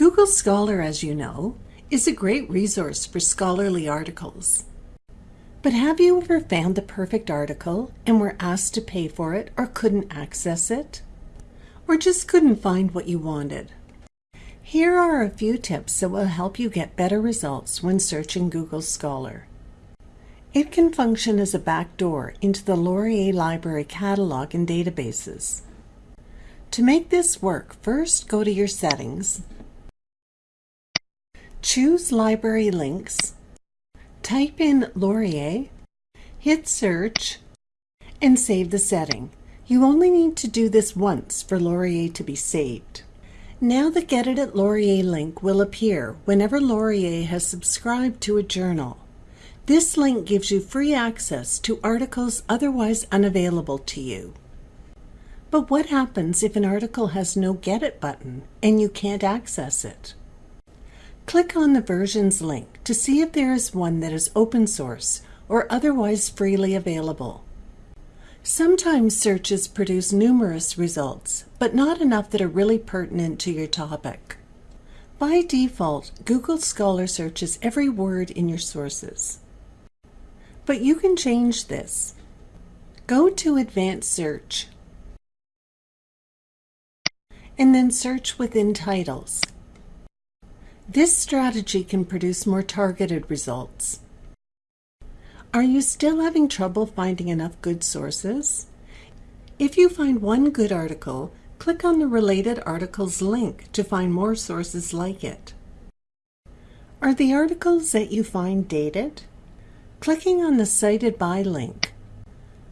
Google Scholar, as you know, is a great resource for scholarly articles. But have you ever found the perfect article and were asked to pay for it or couldn't access it? Or just couldn't find what you wanted? Here are a few tips that will help you get better results when searching Google Scholar. It can function as a backdoor into the Laurier Library catalog and databases. To make this work, first go to your settings, choose Library Links, Type in Laurier, hit search, and save the setting. You only need to do this once for Laurier to be saved. Now the Get It at Laurier link will appear whenever Laurier has subscribed to a journal. This link gives you free access to articles otherwise unavailable to you. But what happens if an article has no Get It button and you can't access it? Click on the versions link to see if there is one that is open source or otherwise freely available. Sometimes searches produce numerous results, but not enough that are really pertinent to your topic. By default, Google Scholar searches every word in your sources. But you can change this. Go to Advanced Search and then search within titles. This strategy can produce more targeted results. Are you still having trouble finding enough good sources? If you find one good article, click on the related articles link to find more sources like it. Are the articles that you find dated? Clicking on the Cited By link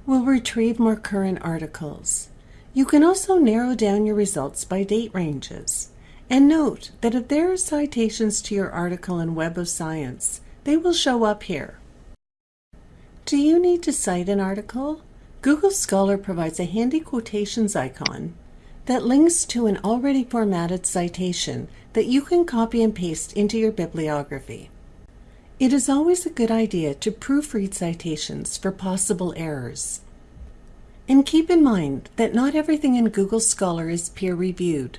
will retrieve more current articles. You can also narrow down your results by date ranges. And note that if there are citations to your article in Web of Science, they will show up here. Do you need to cite an article? Google Scholar provides a handy quotations icon that links to an already formatted citation that you can copy and paste into your bibliography. It is always a good idea to proofread citations for possible errors. And keep in mind that not everything in Google Scholar is peer-reviewed.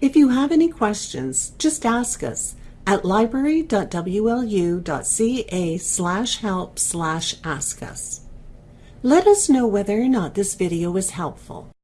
If you have any questions, just ask us at library.wlu.ca slash help slash ask us. Let us know whether or not this video was helpful.